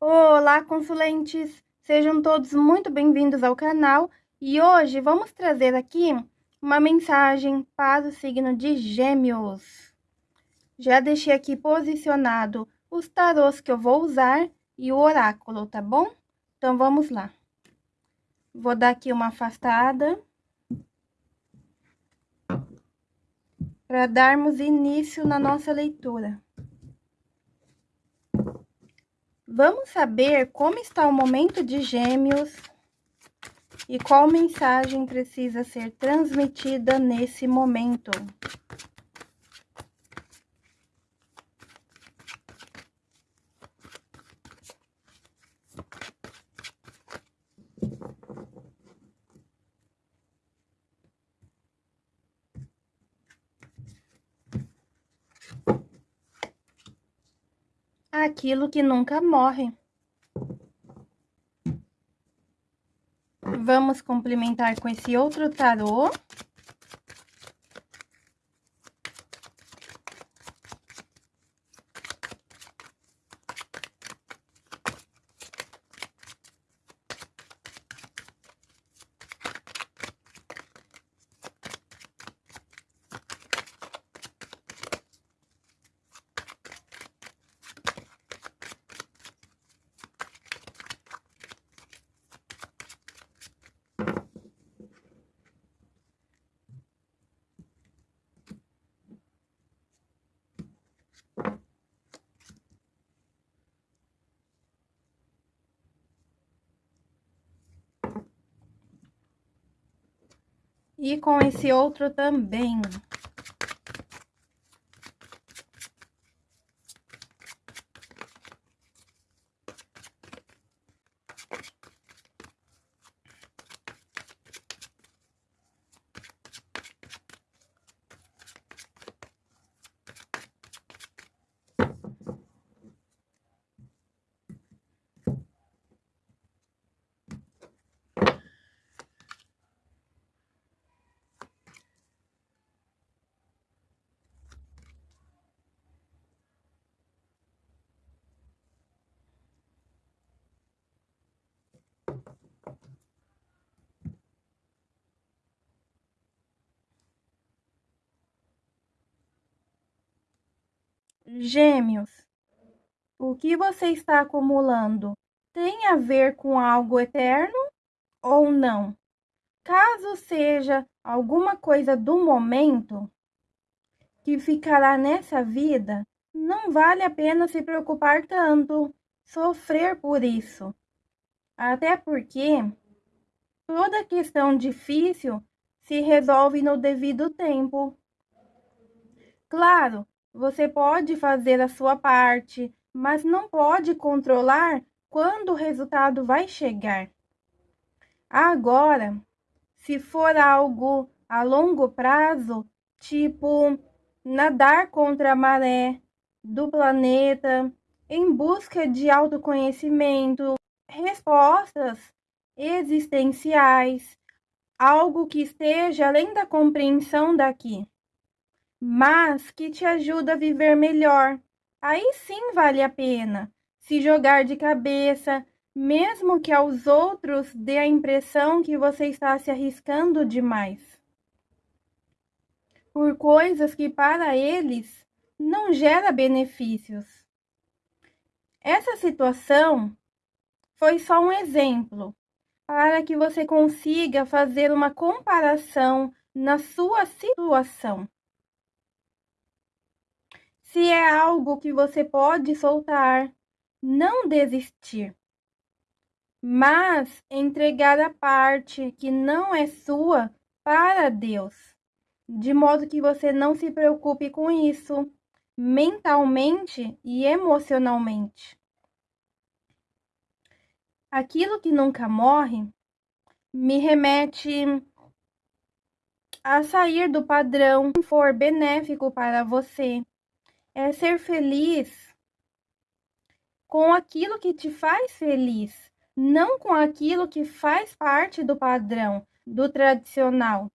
Olá, consulentes! Sejam todos muito bem-vindos ao canal e hoje vamos trazer aqui uma mensagem para o signo de Gêmeos. Já deixei aqui posicionado os tarôs que eu vou usar e o oráculo, tá bom? Então, vamos lá. Vou dar aqui uma afastada. Para darmos início na nossa leitura. Vamos saber como está o momento de Gêmeos e qual mensagem precisa ser transmitida nesse momento. Aquilo que nunca morre. Vamos complementar com esse outro tarô. E com esse outro também. Gêmeos, o que você está acumulando tem a ver com algo eterno ou não? Caso seja alguma coisa do momento que ficará nessa vida, não vale a pena se preocupar tanto, sofrer por isso. Até porque toda questão difícil se resolve no devido tempo. Claro, você pode fazer a sua parte, mas não pode controlar quando o resultado vai chegar. Agora, se for algo a longo prazo, tipo nadar contra a maré do planeta, em busca de autoconhecimento, respostas existenciais, algo que esteja além da compreensão daqui mas que te ajuda a viver melhor. Aí sim vale a pena se jogar de cabeça, mesmo que aos outros dê a impressão que você está se arriscando demais. Por coisas que para eles não gera benefícios. Essa situação foi só um exemplo para que você consiga fazer uma comparação na sua situação. Se é algo que você pode soltar, não desistir, mas entregar a parte que não é sua para Deus, de modo que você não se preocupe com isso mentalmente e emocionalmente. Aquilo que nunca morre me remete a sair do padrão que for benéfico para você é ser feliz com aquilo que te faz feliz, não com aquilo que faz parte do padrão, do tradicional.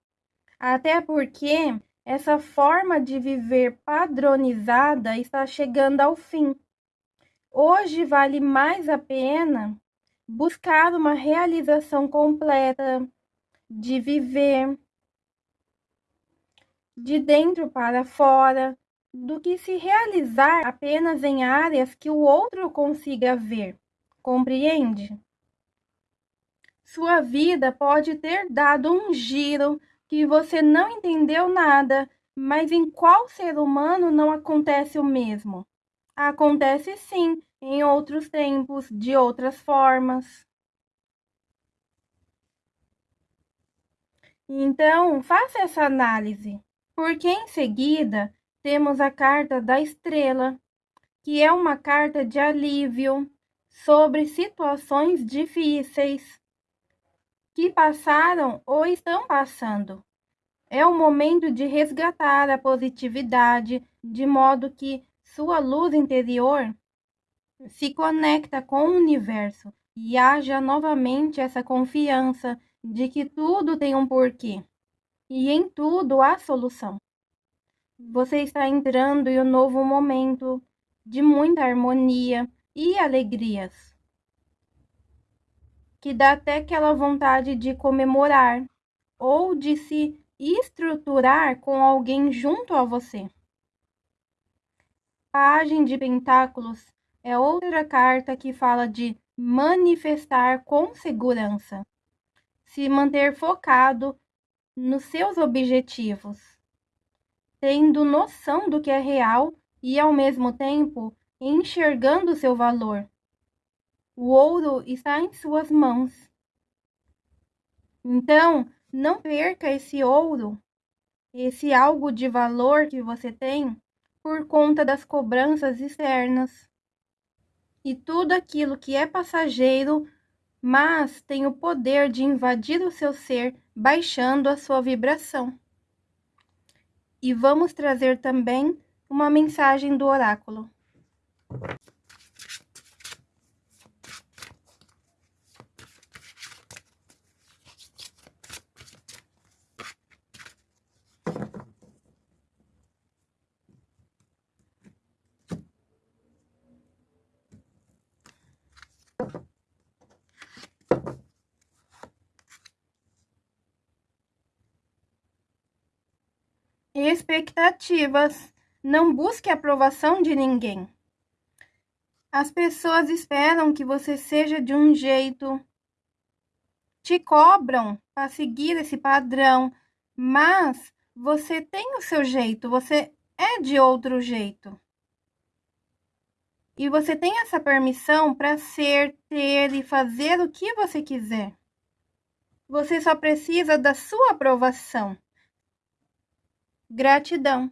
Até porque essa forma de viver padronizada está chegando ao fim. Hoje vale mais a pena buscar uma realização completa, de viver de dentro para fora, do que se realizar apenas em áreas que o outro consiga ver. Compreende? Sua vida pode ter dado um giro que você não entendeu nada, mas em qual ser humano não acontece o mesmo? Acontece sim, em outros tempos, de outras formas. Então, faça essa análise, porque em seguida temos a carta da estrela, que é uma carta de alívio sobre situações difíceis que passaram ou estão passando. É o momento de resgatar a positividade, de modo que sua luz interior se conecta com o universo e haja novamente essa confiança de que tudo tem um porquê e em tudo há solução. Você está entrando em um novo momento de muita harmonia e alegrias, que dá até aquela vontade de comemorar ou de se estruturar com alguém junto a você. Pagem de Pentáculos é outra carta que fala de manifestar com segurança, se manter focado nos seus objetivos, tendo noção do que é real e, ao mesmo tempo, enxergando seu valor. O ouro está em suas mãos. Então, não perca esse ouro, esse algo de valor que você tem, por conta das cobranças externas. E tudo aquilo que é passageiro, mas tem o poder de invadir o seu ser, baixando a sua vibração. E vamos trazer também uma mensagem do oráculo. Expectativas. Não busque a aprovação de ninguém. As pessoas esperam que você seja de um jeito, te cobram para seguir esse padrão, mas você tem o seu jeito, você é de outro jeito. E você tem essa permissão para ser, ter e fazer o que você quiser. Você só precisa da sua aprovação. Gratidão.